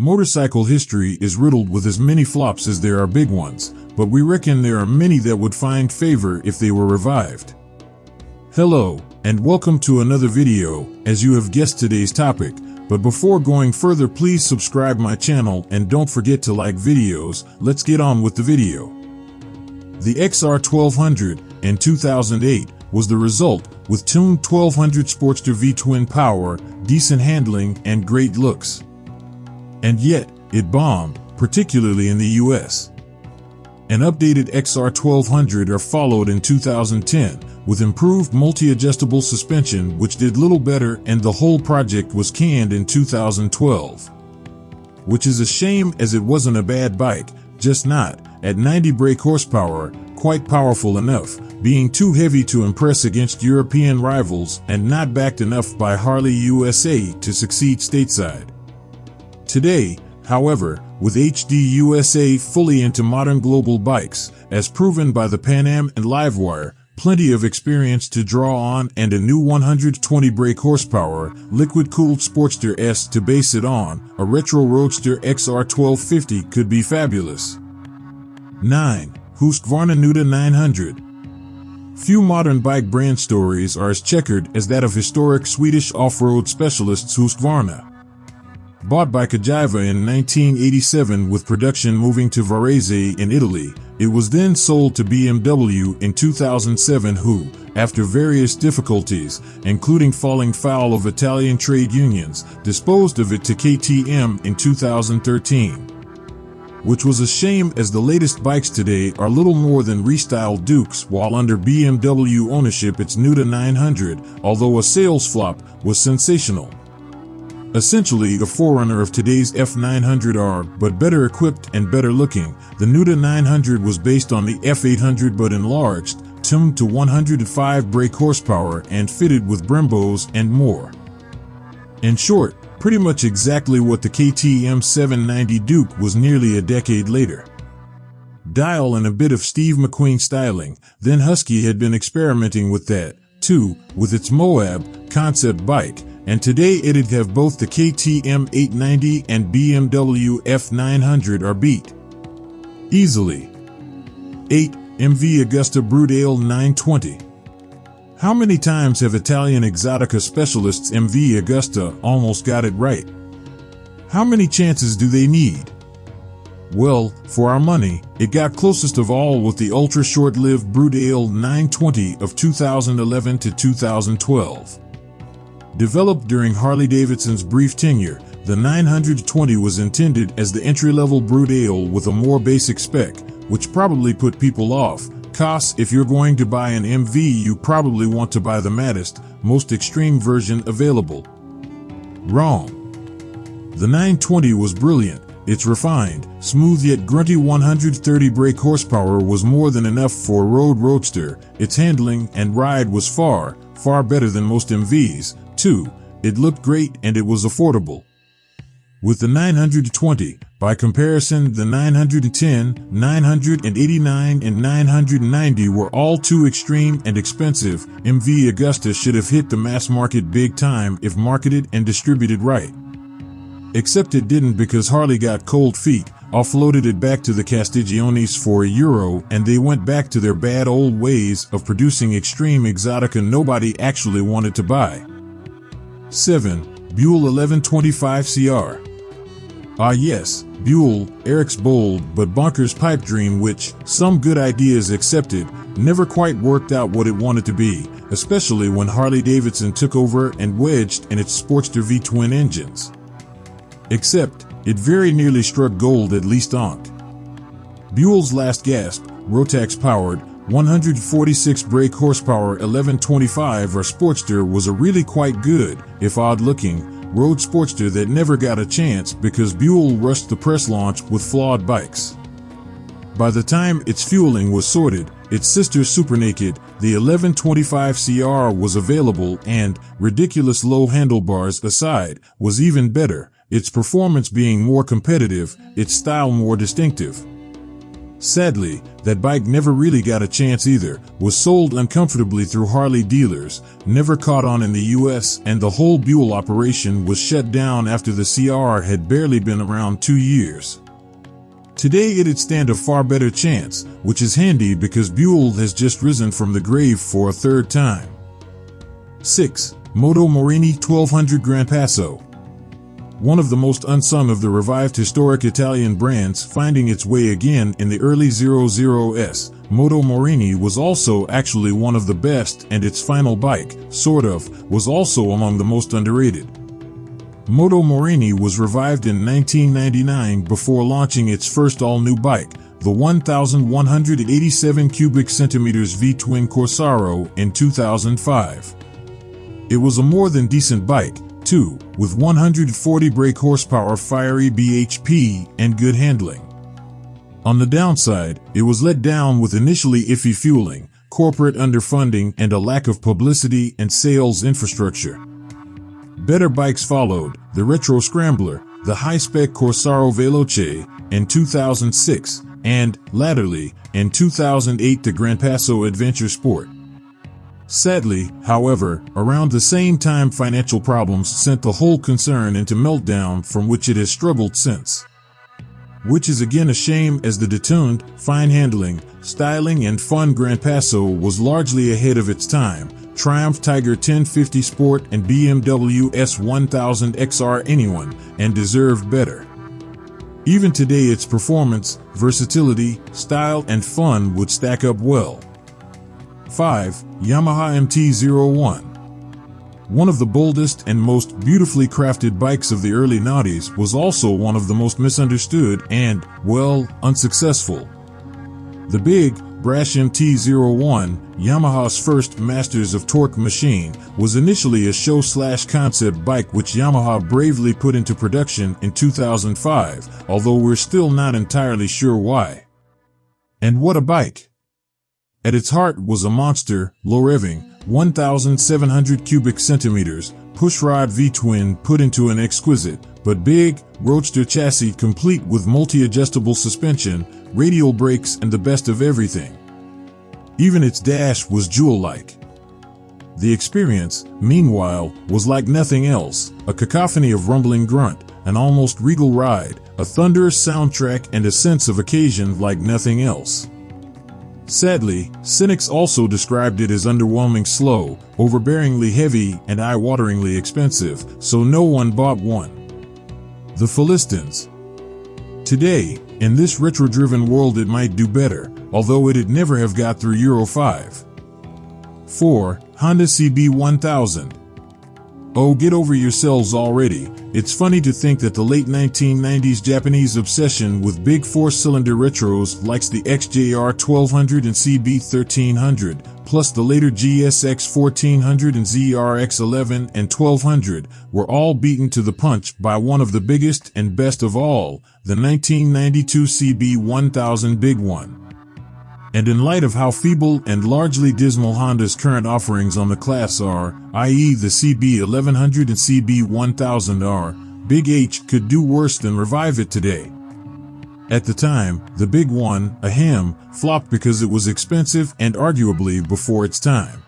Motorcycle history is riddled with as many flops as there are big ones, but we reckon there are many that would find favor if they were revived. Hello, and welcome to another video, as you have guessed today's topic, but before going further please subscribe my channel and don't forget to like videos, let's get on with the video. The XR1200 in 2008 was the result with tuned 1200 Sportster V-twin power, decent handling, and great looks. And yet, it bombed, particularly in the US. An updated XR1200 are followed in 2010 with improved multi-adjustable suspension which did little better and the whole project was canned in 2012. Which is a shame as it wasn't a bad bike, just not, at 90 brake horsepower, quite powerful enough, being too heavy to impress against European rivals and not backed enough by Harley USA to succeed stateside. Today, however, with HD USA fully into modern global bikes, as proven by the Pan Am and Livewire, plenty of experience to draw on and a new 120 brake horsepower, liquid-cooled Sportster S to base it on, a retro Roadster XR1250 could be fabulous. 9. Husqvarna Nuda 900 Few modern bike brand stories are as checkered as that of historic Swedish off-road specialists Husqvarna. Bought by Cagiva in 1987 with production moving to Varese in Italy, it was then sold to BMW in 2007 who, after various difficulties, including falling foul of Italian trade unions, disposed of it to KTM in 2013. Which was a shame as the latest bikes today are little more than restyled Dukes while under BMW ownership its Nuda 900, although a sales flop, was sensational. Essentially a forerunner of today's F900R, but better equipped and better looking, the Nuda 900 was based on the F800 but enlarged, tuned to 105 brake horsepower and fitted with Brembos and more. In short, pretty much exactly what the KTM 790 Duke was nearly a decade later. Dial and a bit of Steve McQueen styling, then Husky had been experimenting with that, too, with its Moab concept bike, and today it'd have both the KTM 890 and BMW F900 are beat. Easily. 8. MV Agusta Brutale 920. How many times have Italian Exotica specialists MV Agusta almost got it right? How many chances do they need? Well, for our money, it got closest of all with the ultra short-lived Brutale 920 of 2011 to 2012. Developed during Harley-Davidson's brief tenure, the 920 was intended as the entry-level Brutale with a more basic spec, which probably put people off. Cause if you're going to buy an MV you probably want to buy the maddest, most extreme version available. Wrong. The 920 was brilliant, its refined, smooth yet grunty 130 brake horsepower was more than enough for a road roadster, its handling and ride was far, far better than most MVs, 2. It looked great and it was affordable. With the 920, by comparison, the 910, 989, and 990 were all too extreme and expensive. MV Agusta should have hit the mass market big time if marketed and distributed right. Except it didn't because Harley got cold feet, offloaded it back to the Castigliones for a euro, and they went back to their bad old ways of producing extreme exotica nobody actually wanted to buy. 7. Buell 1125CR. Ah yes, Buell, Eric's bold but bonkers pipe dream which, some good ideas accepted, never quite worked out what it wanted to be, especially when Harley-Davidson took over and wedged in its Sportster V-twin engines. Except, it very nearly struck gold at least on't. Buell's last gasp, Rotax powered, 146 brake horsepower 1125R Sportster was a really quite good, if odd looking, road Sportster that never got a chance because Buell rushed the press launch with flawed bikes. By the time its fueling was sorted, its sister Super Naked, the 1125 CR was available and, ridiculous low handlebars aside, was even better, its performance being more competitive, its style more distinctive. Sadly, that bike never really got a chance either, was sold uncomfortably through Harley dealers, never caught on in the US, and the whole Buell operation was shut down after the CR had barely been around two years. Today it'd stand a far better chance, which is handy because Buell has just risen from the grave for a third time. 6. Moto Morini 1200 Gran Passo one of the most unsung of the revived historic Italian brands finding its way again in the early 00s, Moto Morini was also actually one of the best and its final bike, sort of, was also among the most underrated. Moto Morini was revived in 1999 before launching its first all-new bike, the 1,187 cubic centimeters V-twin Corsaro in 2005. It was a more than decent bike, 2, with 140 brake horsepower fiery BHP and good handling. On the downside, it was let down with initially iffy fueling, corporate underfunding, and a lack of publicity and sales infrastructure. Better bikes followed, the Retro Scrambler, the high-spec Corsaro Veloce in 2006, and, latterly, in 2008 the Gran Passo Adventure Sport. Sadly, however, around the same time financial problems sent the whole concern into meltdown from which it has struggled since. Which is again a shame as the detuned, fine handling, styling and fun Gran Passo was largely ahead of its time, Triumph Tiger 1050 Sport and BMW S1000 XR anyone, and deserved better. Even today its performance, versatility, style and fun would stack up well. 5. Yamaha MT-01 One of the boldest and most beautifully crafted bikes of the early noughties was also one of the most misunderstood and, well, unsuccessful. The big, brash MT-01, Yamaha's first Masters of Torque machine, was initially a show-slash-concept bike which Yamaha bravely put into production in 2005, although we're still not entirely sure why. And what a bike! At its heart was a monster, low-revving, 1,700 cubic centimeters, pushrod V-twin put into an exquisite, but big, roadster chassis complete with multi-adjustable suspension, radial brakes and the best of everything. Even its dash was jewel-like. The experience, meanwhile, was like nothing else, a cacophony of rumbling grunt, an almost regal ride, a thunderous soundtrack and a sense of occasion like nothing else. Sadly, cynics also described it as underwhelming slow, overbearingly heavy, and eye-wateringly expensive, so no one bought one. The Philistines. Today, in this retro-driven world it might do better, although it'd never have got through Euro 5. 4. Honda CB1000 Oh, get over yourselves already. It's funny to think that the late 1990s Japanese obsession with big four-cylinder retros likes the XJR 1200 and CB 1300, plus the later GSX 1400 and ZRX 11 and 1200, were all beaten to the punch by one of the biggest and best of all, the 1992 CB 1000 Big One. And in light of how feeble and largely dismal Honda's current offerings on the class are, i.e. the CB1100 and CB1000R, Big H could do worse than revive it today. At the time, the Big One, a ham, flopped because it was expensive and arguably before its time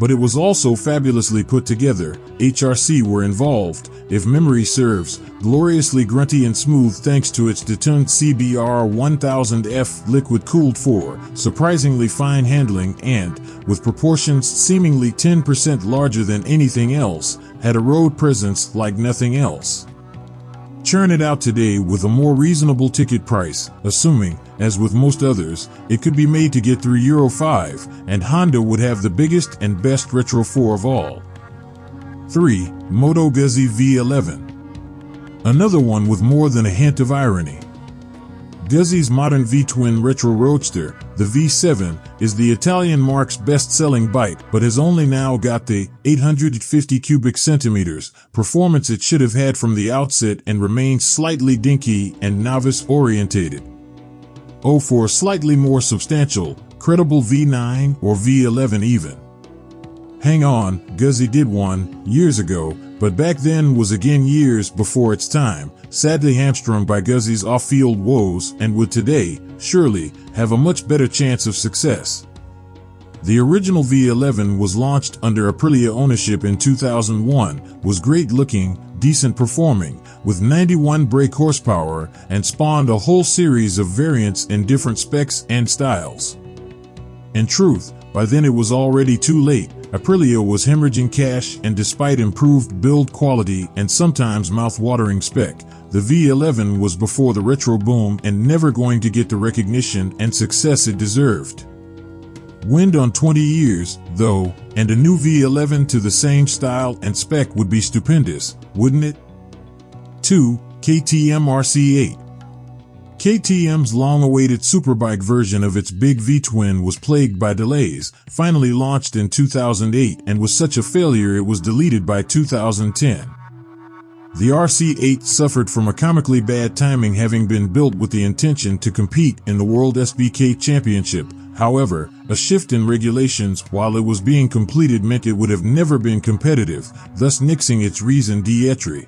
but it was also fabulously put together. HRC were involved, if memory serves, gloriously grunty and smooth thanks to its detuned CBR 1000F liquid-cooled 4, surprisingly fine handling and, with proportions seemingly 10% larger than anything else, had a road presence like nothing else. Churn it out today with a more reasonable ticket price, assuming, as with most others, it could be made to get through Euro 5, and Honda would have the biggest and best Retro 4 of all. 3. Moto Guzzi V11 Another one with more than a hint of irony. Guzzi's modern V-twin retro roadster, the V7, is the Italian marque's best-selling bike but has only now got the 850 cubic centimeters performance it should have had from the outset and remains slightly dinky and novice-orientated. Oh for a slightly more substantial, credible V9 or V11 even. Hang on, Guzzi did one, years ago, but back then was again years before its time, sadly hamstrung by Guzzi's off-field woes and would today, surely, have a much better chance of success. The original V11 was launched under Aprilia ownership in 2001, was great looking, decent performing, with 91 brake horsepower, and spawned a whole series of variants in different specs and styles. In truth, by then it was already too late, Aprilia was hemorrhaging cash and despite improved build quality and sometimes mouth-watering spec, the V11 was before the retro boom and never going to get the recognition and success it deserved. Wind on 20 years, though, and a new V11 to the same style and spec would be stupendous, wouldn't it? 2. KTM RC8 KTM's long-awaited superbike version of its big V-twin was plagued by delays, finally launched in 2008 and was such a failure it was deleted by 2010. The RC8 suffered from a comically bad timing having been built with the intention to compete in the World SBK Championship, However, a shift in regulations while it was being completed meant it would have never been competitive, thus nixing its raison d'etre.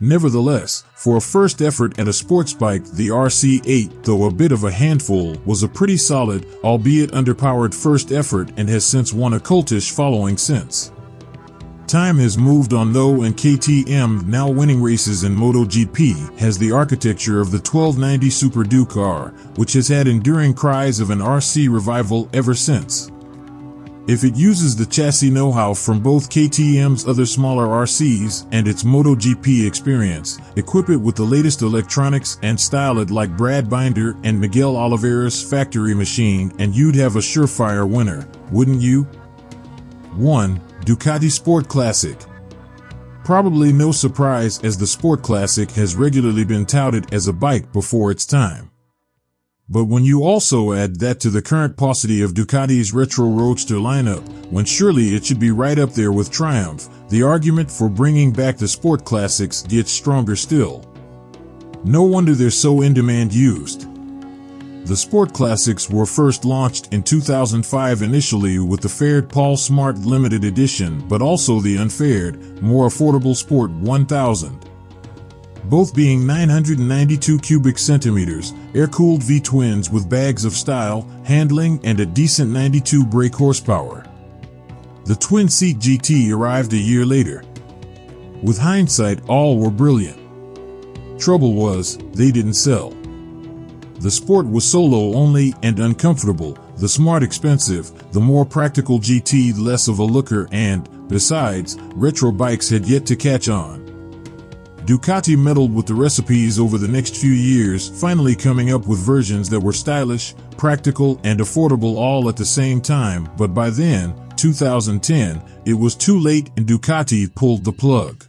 Nevertheless, for a first effort at a sports bike, the RC8, though a bit of a handful, was a pretty solid, albeit underpowered first effort and has since won a cultish following since. Time has moved on though and KTM, now winning races in MotoGP, has the architecture of the 1290 Super Duke-R, which has had enduring cries of an RC revival ever since. If it uses the chassis know-how from both KTM's other smaller RCs and its MotoGP experience, equip it with the latest electronics and style it like Brad Binder and Miguel Oliveira's factory machine and you'd have a surefire winner, wouldn't you? 1. Ducati Sport Classic. Probably no surprise as the Sport Classic has regularly been touted as a bike before its time. But when you also add that to the current paucity of Ducati's retro roadster lineup, when surely it should be right up there with Triumph, the argument for bringing back the Sport Classics gets stronger still. No wonder they're so in demand used. The Sport Classics were first launched in 2005 initially with the faired Paul Smart limited edition but also the unfaired, more affordable Sport 1000. Both being 992 cubic centimeters, air-cooled V-twins with bags of style, handling, and a decent 92 brake horsepower. The twin-seat GT arrived a year later. With hindsight, all were brilliant. Trouble was, they didn't sell. The Sport was solo only and uncomfortable, the Smart expensive, the more practical GT less of a looker and, besides, retro bikes had yet to catch on. Ducati meddled with the recipes over the next few years, finally coming up with versions that were stylish, practical, and affordable all at the same time, but by then, 2010, it was too late and Ducati pulled the plug.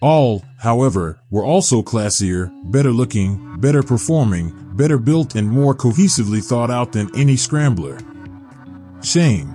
All, however, were also classier, better looking, better performing, better built and more cohesively thought out than any scrambler. Shame.